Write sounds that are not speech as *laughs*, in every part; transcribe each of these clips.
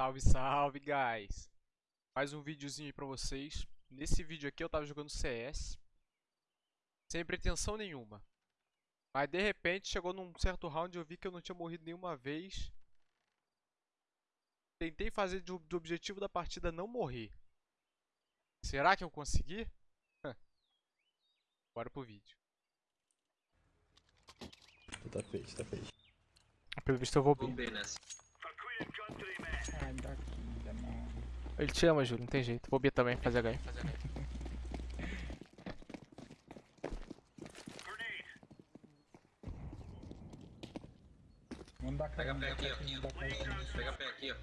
Salve, salve, guys! Mais um videozinho aí pra vocês. Nesse vídeo aqui eu tava jogando CS. Sem pretensão nenhuma. Mas de repente chegou num certo round e eu vi que eu não tinha morrido nenhuma vez. Tentei fazer do, do objetivo da partida não morrer. Será que eu consegui? Bora pro vídeo. Tapete, tapete. Pelo visto eu vou Vou bem. Nessa. Ai, daqui, mano. Ele te ama, Júlio, não tem jeito. Vou B também, fazer H. Vamos dar Pega pé aqui, ó. Pega pé aqui, ó.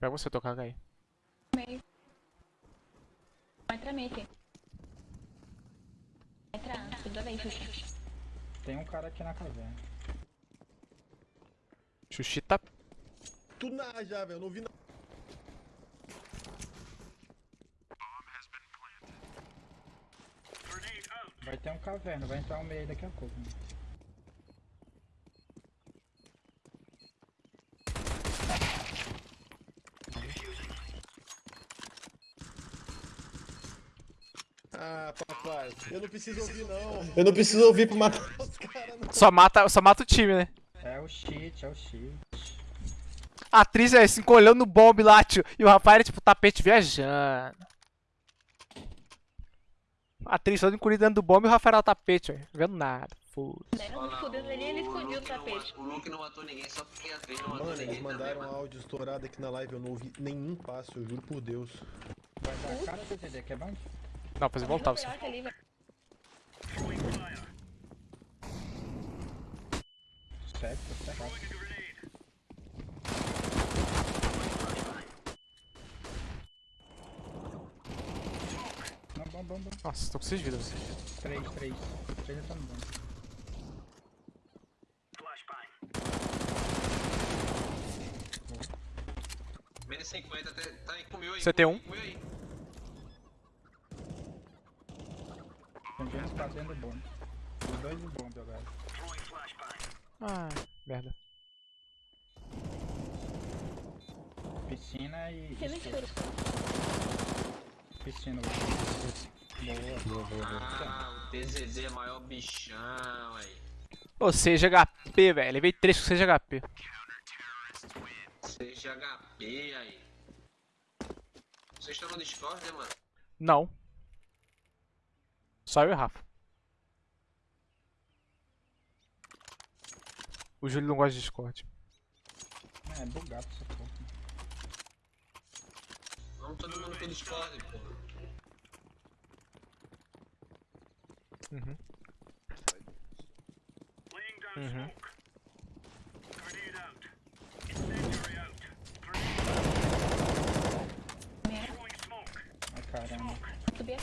Pega você tocar aí. meio. Vai entrar meio aqui. Vai entrar, tudo bem, Xuxa. Tem um cara aqui na caverna. Xuxi tá. Tudo na A já, velho. Eu não vi nada. Vai ter um caverna, vai entrar um meio daqui a pouco. Né? Ah, papai. Eu não preciso ouvir, não. Eu não preciso ouvir pra matar os caras. Só mata, só mata o time, né? É o cheat, é o cheat. A atriz é se encolhendo no bomb lá, tio. E o Rafael era tipo tapete viajando. A atriz toda encolhida dentro do bomb e o Rafael era o tapete, velho. Vendo nada. Foda. Deram escudo ali ele o tapete. O Luke não matou ninguém só porque a três não matou Mano, ninguém eles mandaram também, um áudio estourado aqui na live. Eu não ouvi nenhum passo, eu juro por Deus. Vai dar cara do DD, quer bom? Não, pra você voltar você. Velho. Certo, bom. Nossa, tô com 6 vidas. 3, 3. 3 ainda tá no bom. Menos 50, tá aí com 1.000 aí. CT1. Ô, 6 de HP, velho. Levei 3 com 6 de HP. 6 de HP aí. Vocês estão no Discord, né, mano? Não. Só eu e o Rafa. O Júlio não gosta de Discord. É, bugado essa porra. Vamos todo mundo pro Discord, pô. Uhum. Uhum. Ai caramba.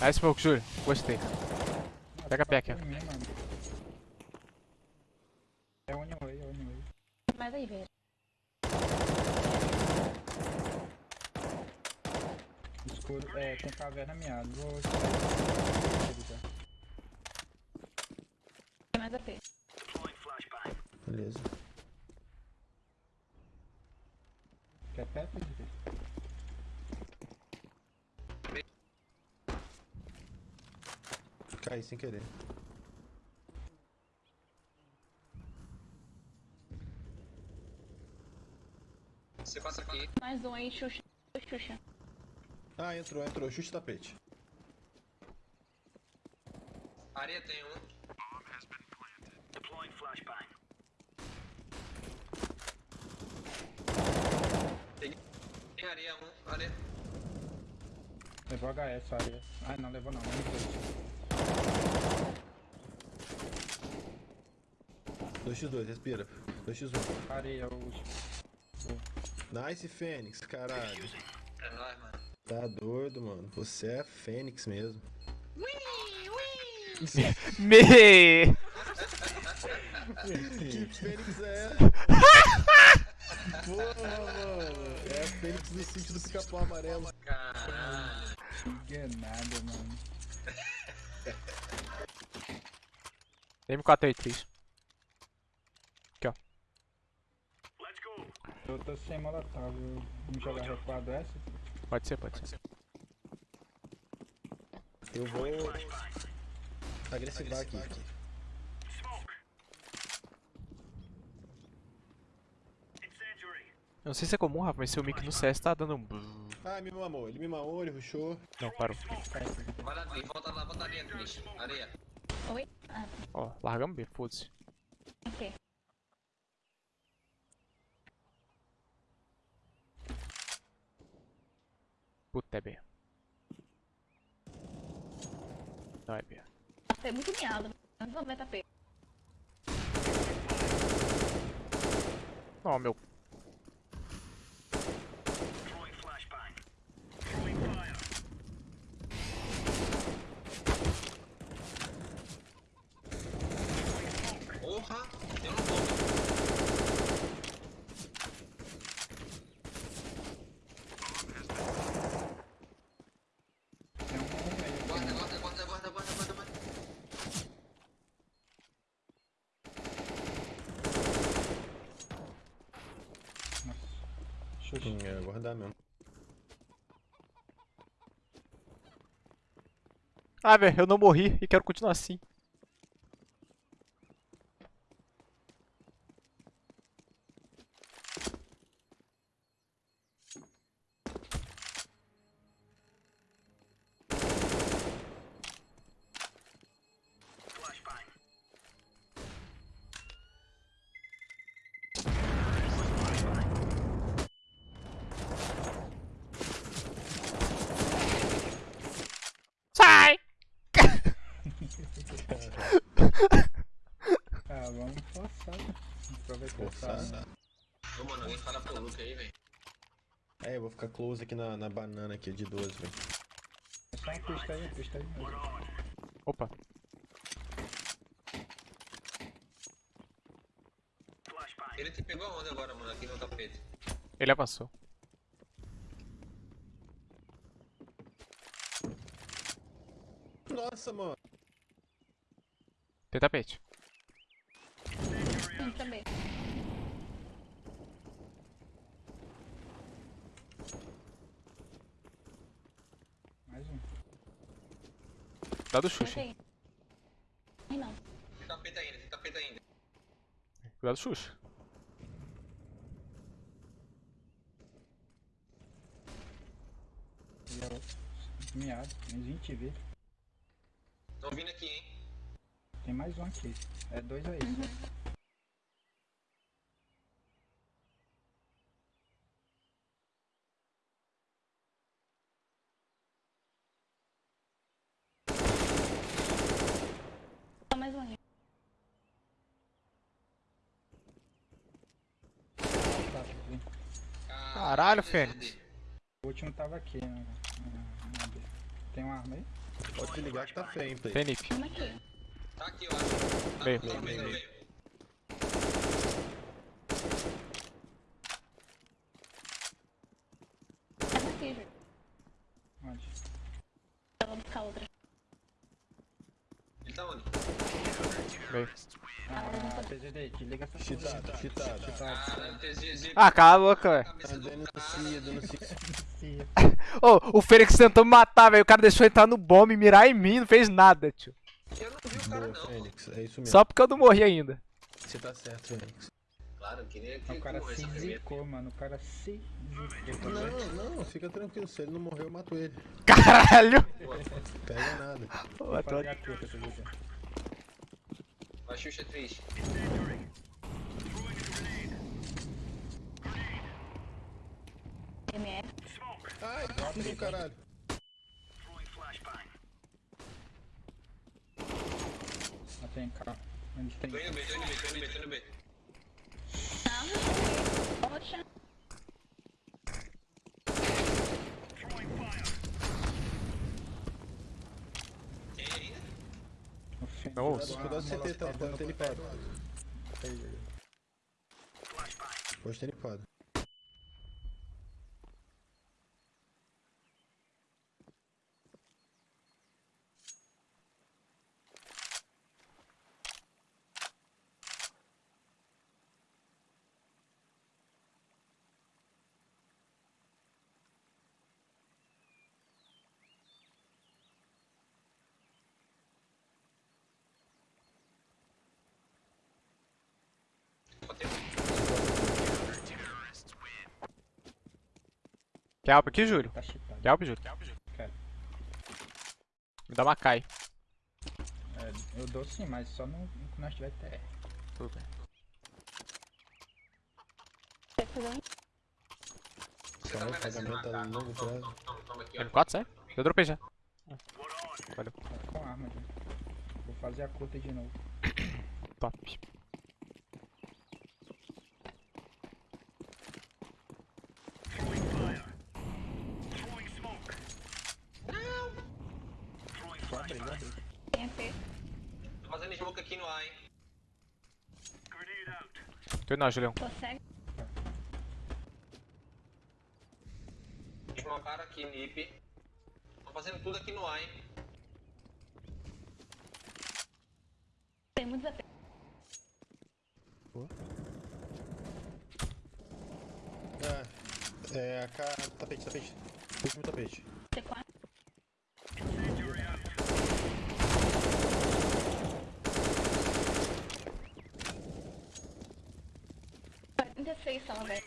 Aí, Smoke, Júlio. Gostei. Pega a pé aqui, ó. É é. Mais aí, velho. Escuro, é, tem caverna miado. Vou Tem mais AP. Beleza. Quer perto de? Caí sem querer. Você passa aqui. Mais um aí, Xuxa. Xuxa. Ah, entrou, entrou. Chute tapete. Areia tem um. Tem, tem Areia. Levou HS a área. Ah, não, levou não. Menos dois. 2x2, respira. 2x1. Areia, o. Nice, Fênix, caralho. É nóis, mano. Tá doido, mano. Você é Fênix mesmo. Me! *laughs* Que Fênix é? *laughs* Porra, mano. É Fênix do sítio do pica-pau amarelo. Caralho. Enganado, mano. M483. Aqui, ó. Eu tô sem molotov. Vamos jogar recuado essa? Pode ser, pode ser. Eu vou agressivar aqui. Eu não sei se é comum, Rafa, mas seu mic no CS tá dando um... Ah, me mamou. Ele me mamou, ele rushou. Não, parou. Vai lá dentro, volta lá, volta areia, Cris. Areia. Oi? Ah, Ó, largamos B, foda-se. ok. Puta, é B. Não é B. Nossa, é muito miado. Mas vamos ver tapete. Ó, meu. Porra, eu não vou. Tem um no meio. Guarda, guarda, guarda, guarda, guarda, guarda, guarda. Xuxa. Hum, é, guardar mesmo. Ah, velho, eu não morri e quero continuar assim. Sai! Ah, né? Aproveitar arma. Ô, mano, alguém fala pro Luke aí, velho. É, eu vou ficar close aqui na, na banana aqui de 12, velho. Só um pista aí, pista aí. Opa. Ele te pegou aonde agora, mano? Aqui no tapete. Ele avançou. Nossa, mano. Tem tapete. Um. Dá do Mas Xuxa. Ai, não. Tem tapete ainda, tem tapete ainda. Cuidado do Xuxa. É. Miado. Uns 20 v Tão vindo aqui, hein? Tem mais um aqui. É dois aí. só. Só mais um aí. Tá, vem. Caralho, Fênix. O último tava aqui, né? Tem uma arma aí? Pode desligar que tá feio, hein, play. Fenip. Vamos aqui. Tá aqui, eu acho. Tá, Meio. meio, Meio, meio. Tá aqui, Ju. Onde? Eu vou buscar outra. Ele tá onde? Meio. Cheatado, cheatado. Ah, cala a boca, velho. Denuncia, denuncia. Ô, o Fênix tentou me matar, velho. O cara deixou entrar no bombe e mirar em mim, não fez nada, tio. Eu não vi o cara, Boa, não. Fênix. É isso mesmo. Só porque eu não morri ainda. Você tá certo, Fênix. Claro, eu queria que O cara que se zicou, mano. O cara se zicou. Não, não, fica tranquilo. Se ele não morrer, eu mato ele. Caralho! Pega nada. Tô- Fazer a truca, Vai, Xuxa, triste. MF. Ai, do caralho. Não tem carro. Eles têm. Tô indo B, tô indo B, tô indo B, tô indo B. Não. Poxa. Tem ainda? O Fênix. Não, Cuidado, se CT, tá? Pode ter limpado. Pode ter limpado. Quer alp aqui, Júlio? Tá chipado. Quer alp, Júlio? Quero. Me dá uma Kai. É, eu dou sim, mas só no, quando nós tiver TR. Tudo bem. Quer fazer um? Você tá Caralho, merecendo pagamento uma a cara. longo Toma, prazo. toma, toma, toma aqui, ó. M4, sai? Eu dropei já. Valeu. Tá com arma já. Vou fazer a curta de novo. *coughs* Top. Só abrir, só abrir. Tem AP. Tô fazendo smoke aqui no A, hein. Não, Julião. Tô cego. Smokearam aqui, nip. Tô fazendo tudo aqui no A, hein. Tem muitos AP. Ah, é, AK, tapete, tapete. Último tapete. C4. Só, velho.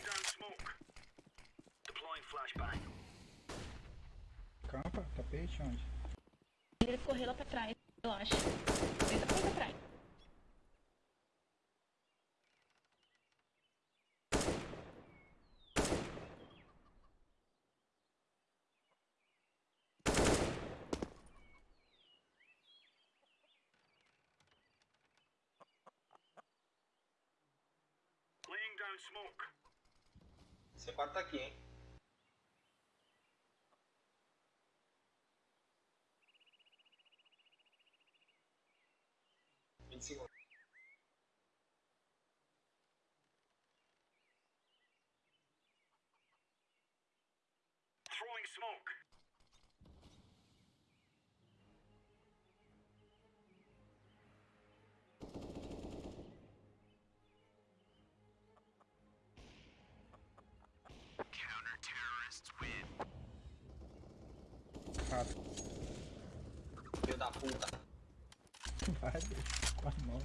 Campa, tapete, onde? Ele correu lá pra trás, eu acho. Ele tá pra trás. C4 tá aqui, hein. Vinte segundos. Rato. Filho da puta. Vai, bicho, com a mão.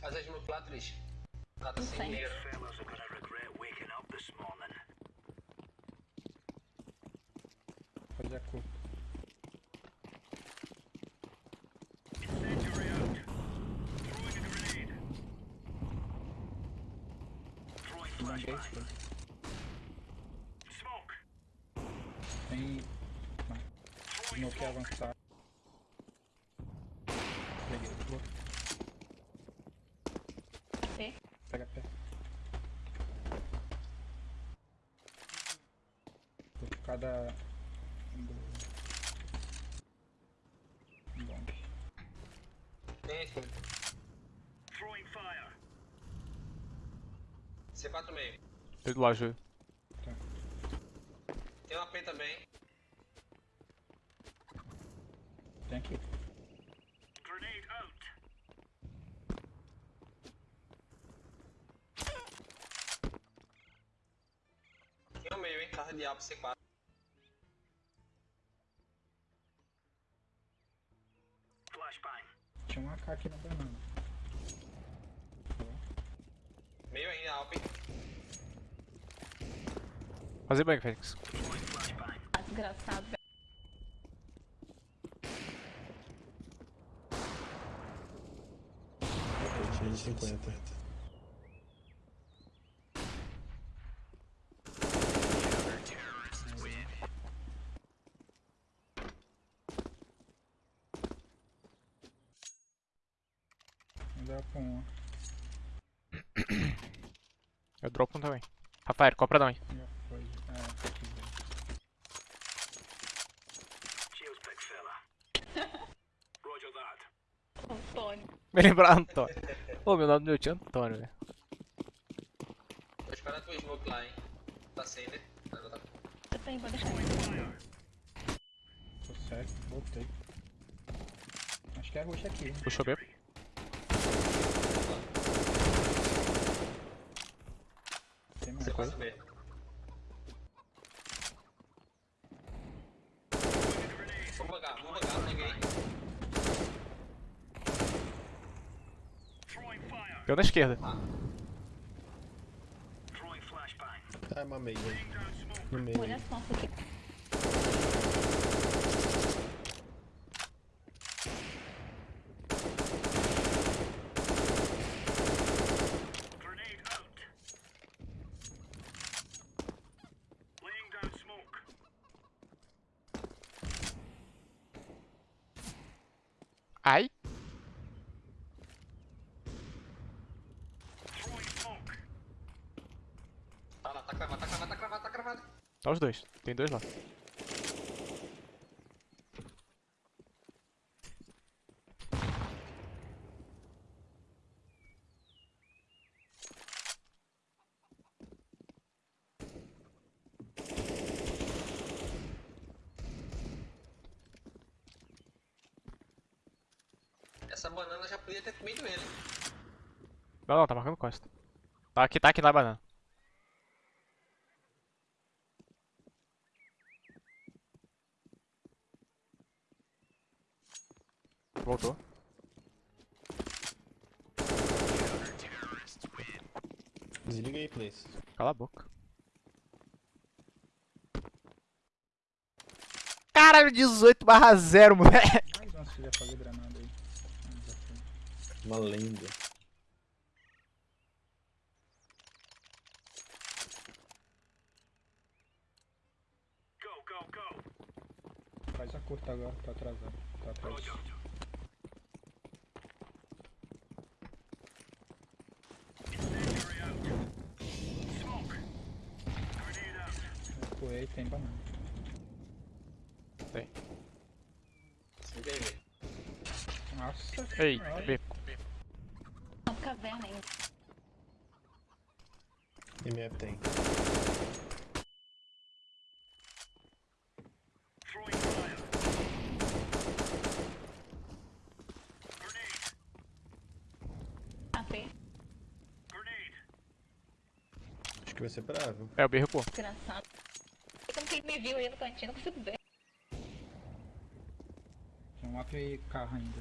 Faz a smoke lá, Tris. Ela tá Não sem sei. dinheiro. Fazer a curta. Mandei isso. Tem. Smoke avançado. Peguei. Vou. AP. Pega pé. Vou ficar da. do. Bomb. Tem esse. C4 meio. Eu do Júlio. Tem um AP também. Tem aqui. Tem um meio, hein. Tava de A pro C4. Tinha um AK aqui na banana. Meio ainda, Alp. Fazer bem, Fênix. Ah, desgraçado, velho. Tapete de 50. Não dá pra um. Eu dropo um também. Rafael, compra não, hein? Já foi. É, aqui, velho. Antônio. Me lembrar Antônio. Ô, meu nome do meu tio é Antônio, velho. Vou esperar tua smoke lá, hein. Tá sem, né? Tá- Eu tenho, vou deixar. Tô cego, voltei. Acho que é roxo aqui. hein? Puxou B. Tem mais. C4 B. Vou bugar, vou bugar, peguei. Deu na esquerda. Tá, mamei, velho. No meio. Olha as costas aqui. Ai. Tá lá, tá cravado, tá cravado, tá cravado, tá cravado. Tá os dois. Tem dois lá. Essa banana já podia ter comido ele. Não, não, tá marcando costa. Tá aqui, tá aqui na banana. Voltou. Desliga aí, please. Cala a boca. Caralho, 18 barra 0, moleque. Mais uma filha fazer granada aí. Ah, já foi. Uma lenda. Faz a curta agora, tá atrasado. Tá atrás. Recuei, tem banana. Tem. Sem ver. Nossa. Ei, senhora. B. Uma caverna ainda. MF tem. Acho que vai ser bravo. É, o B recuou. Desgraçado. Como que ele me viu aí no cantinho? Não consigo ver. E carro ainda.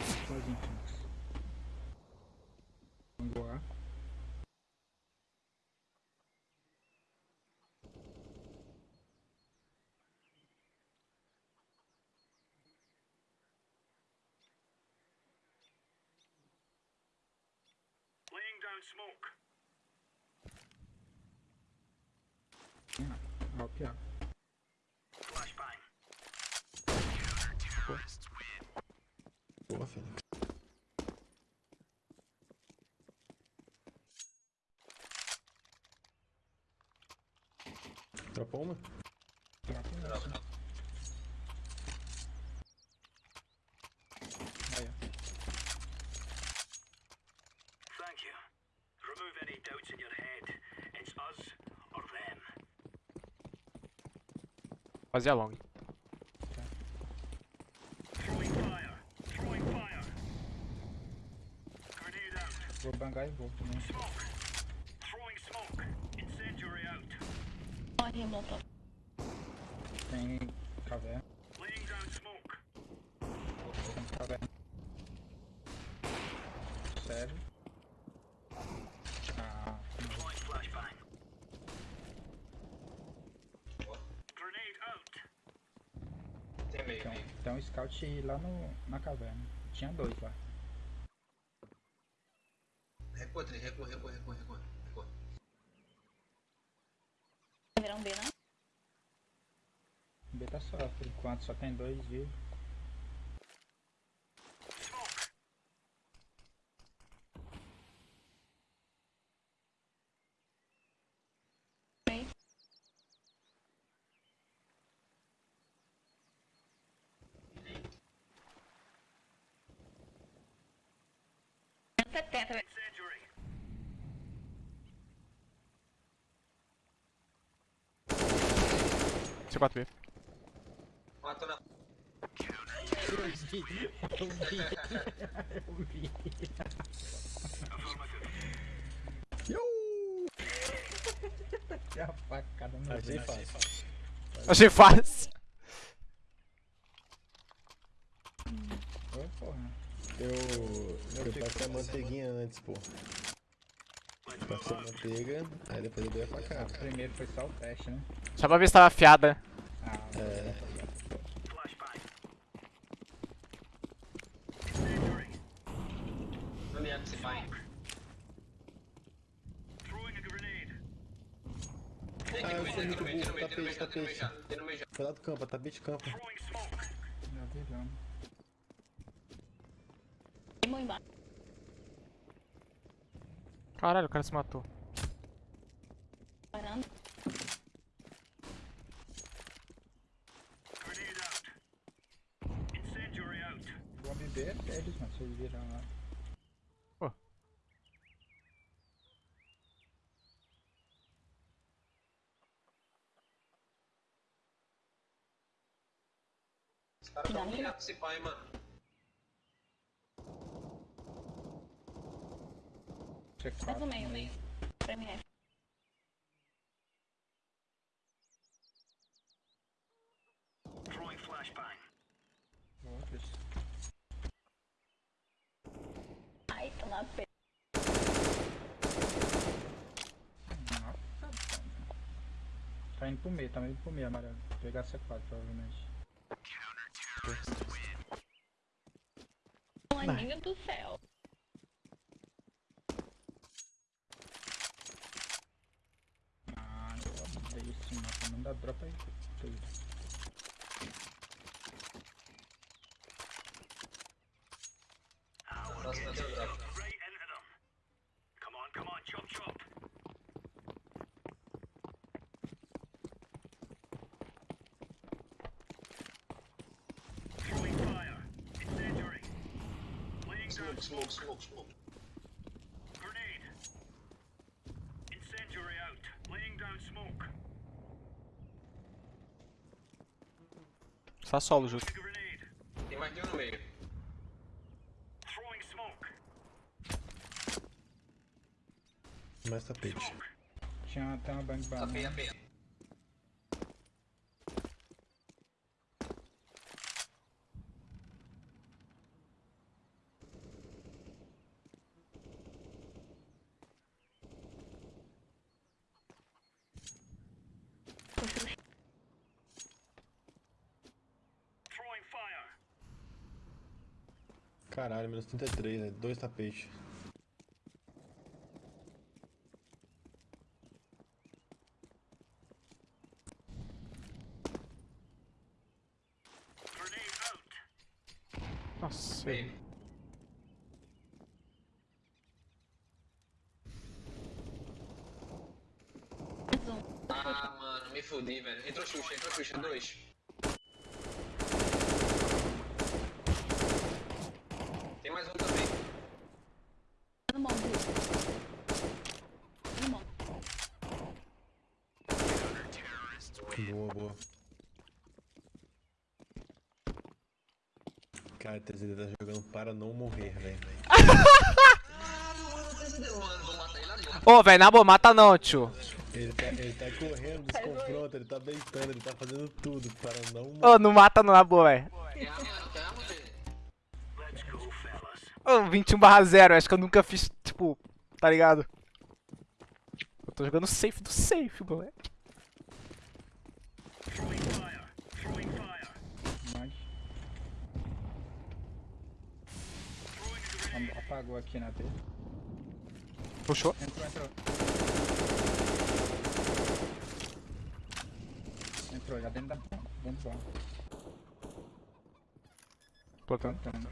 Infinitos. Vamos voar. Ah, pior. Boa, Fênix. Dropou uma? Aí, ó. Thank you. Remove any doubts in your head. It's us or them. Fazer a long. Throwing fire. Throwing fire. Grenade out. Vou bangar e vou. Smoke. Throwing smoke. Incendiary out. Molotov. Tem caverna. Laying down smoke. Tem caverna. Sério? Ah, Deploying flashbang. Grenade out. Tem meio, tem, tem um scout lá no, na caverna. Tinha dois lá. Recua, Tri, recua, recua, recua, recua. recua. Vai virar um B, não? O B tá só, por enquanto só tem dois. Bem. Setenta. Incendiary. C4B. Matou na. Eu vi. Eu vi. Eu vi. Que a facada no Achei fácil. Achei fácil. Oi, porra. Eu Foi pra ser a manteiguinha antes, pô. Pra ser manteiga, aí depois eu dei a facada. Primeiro foi só o teste, né? Só pra ver se tava afiada. Ah, É. Flashbang. Incendiary. Onde é que se vai? Throwing a grenade. Tem Ah, aqui eu no sou meio, tem muito no meio, tem no burro, meio, tem no meio, tapete, meio. Foi lá do campo, tá beat campo. Throwing smoke. já viramos. Queimou embaixo. Caralho, o cara se matou. Parando. Grenade out. Incendiary out. B é deles, mano. Vocês viram lá. Os caras tão direto se pai, mano. C4. Mais no meio, meio. Pra mim é. Ai, tá na. Nossa, Tá indo pro meio, tá indo pro meio, amarelo. Pegar C4, provavelmente. Maninho do céu. Smoke, smoke, smoke, grenade. Incendiary out. Laying down smoke. Só solo, justo. Tem mais de um no meio. Throwing smoke. Mais tapete. Smoke. Tinha até uma bang Tá bem, banana. bem. Throwing fire. Caralho, menos 33, né? Dois tapetes. Nossa. Bem. Ah, mano, me fudi, velho. Entrou Xuxa, entrou Xuxa, dois. Tem mais um também. No mão, No mão. Boa, boa. Cara, 3D tá jogando para não morrer, velho. *laughs* Ô, velho, na boa, mata não, tio. Ele tá, ele tá correndo dos confrontos, ele tá beitando, ele tá fazendo tudo para não morrer. Ô, não mata não, na boa, velho. Ô, 21 barra 0, acho que eu nunca fiz, tipo, tá ligado? Eu tô jogando safe do safe, moleque. Throwing fire. Throwing fire. Mas Throwing a grenade. am- apagou aqui na B. Puxou. Entrou, entrou. Entrou, já dentro da dentro do banco. Plantando. Plantando.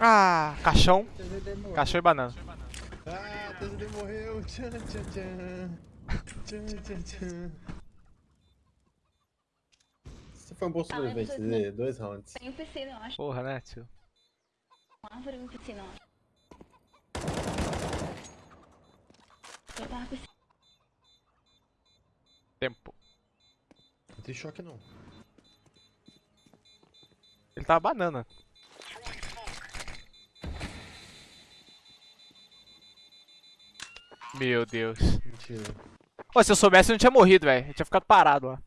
Ah, caixão. TZD. Caixão e banana. Ah, 3D morreu! Tchan, tchan, tchan. Tchan, tchan, tchan. Foi um bom sobrevivente, 3D. Dois rounds. Tem um piscina, eu acho. Porra, né, tio? Uma árvore e um piscina, eu acho. Eu tava piscina. Tempo. Não tem choque não. Ele tava banana. Meu Deus. Mentira. Ô, se eu soubesse, eu não tinha morrido, velho. Eu tinha ficado parado lá.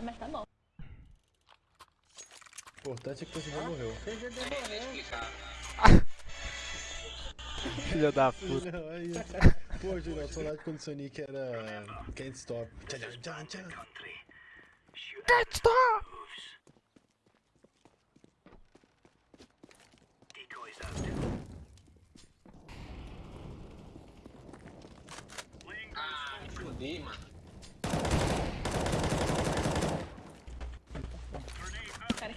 Nada, mas tá bom. O importante é que você já morreu. CGD É, morreu. Filha da puta. Não, aí. *laughs* Pô, Julião, saudade quando o Sonic era. Can't stop. Can't stop! moves. Decoys out. Laying down Ah, me fudi, mano. grenade out. Cara,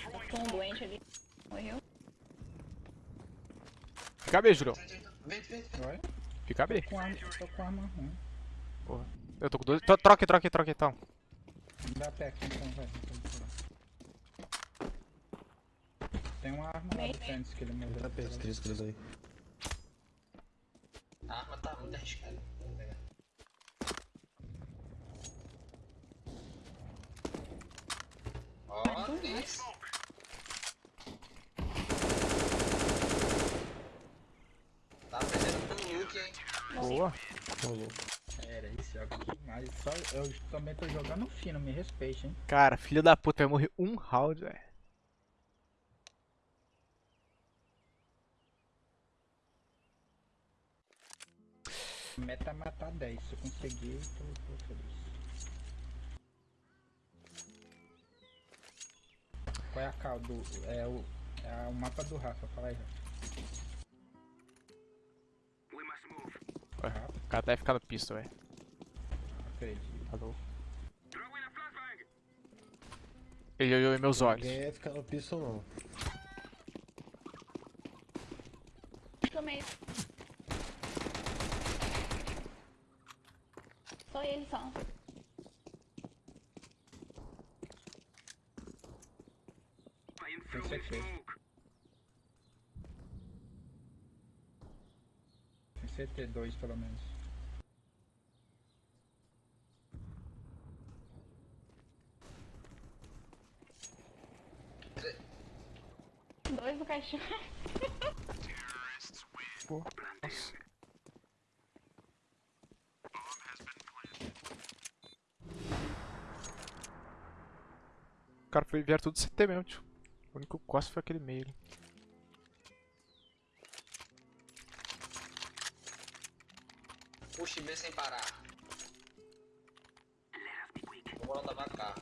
Throwing tem um doente ali. Morreu. Fica B, Julião. Vem, vem, vem. Olha, Fica B. com arma, tô com arma ruim. Eu tô com dois. Tro- Troca, troca, troca então. Me dá pé aqui então, vai. Tem uma arma lá do. Fênix que ele morreu. Tá perto, três coisas aí. A arma tá muito arriscada. Vou pegar. Ó, isso. Tá perdendo pro Luke, hein? Boa. Rolou. Era esse jogo demais. Só, eu também tô jogando fino, me respeite, hein. Cara, filho da puta, vai morrer um round, velho. Meta é matar 10. Se eu conseguir, tô, tô feliz. Qual é a cal do. É o. É o mapa do Rafa, fala aí, Rafa. We must move. Ué, cara deve ficar no pistol, velho. Acredito. Falou. Throwing a flashbang. Ele olhou em meus olhos. Ninguém ia ficar no pistol, não. Tomei. Só ele só. I am Tem throwing certeza. smoke. Tem CT2 pelo menos. Dois no caixão. O cara foi vieram tudo CT mesmo, tio. O único costa foi aquele meio ali. Puxa B sem parar. Vou botar pra cá.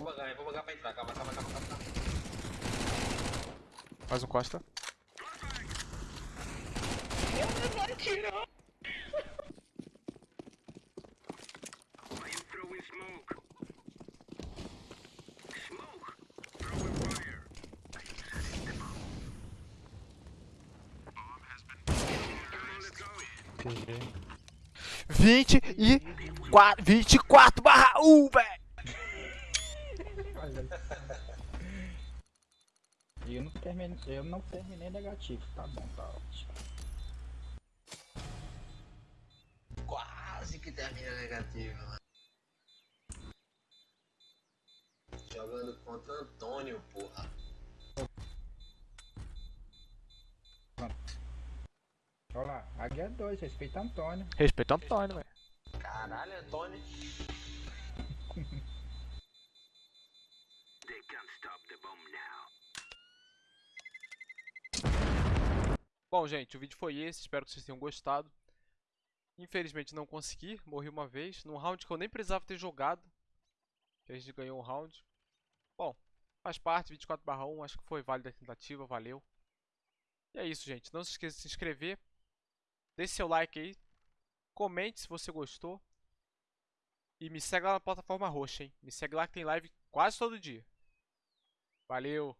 Vou bagar, vou bagar pra entrar. Calma, calma, calma, calma. calma. Mais um costa. Meu Deus, não atirou. I am throwing smoke. Smoke. Throwing fire. I am setting them up. Bomb has been Come on, let's go. GG. 24, 24 barra 1, velho. Olha E eu não terminei, eu não terminei negativo, tá bom, tá ótimo. Quase que termina negativo, mano. Jogando contra Antônio, porra. Olha lá, Águia 2, respeita Antônio. Respeita Antônio, velho. Caralho, Antônio. They can't stop the bomb now. Bom, gente, o vídeo foi esse. Espero que vocês tenham gostado. Infelizmente não consegui. Morri uma vez. Num round que eu nem precisava ter jogado. A gente ganhou um round. Bom, faz parte. 24 barra 1. Acho que foi válida a tentativa. Valeu. E é isso, gente. Não se esqueça de se inscrever. Deixe seu like aí. Comente se você gostou. E me segue lá na plataforma roxa, hein? Me segue lá que tem live quase todo dia. Valeu!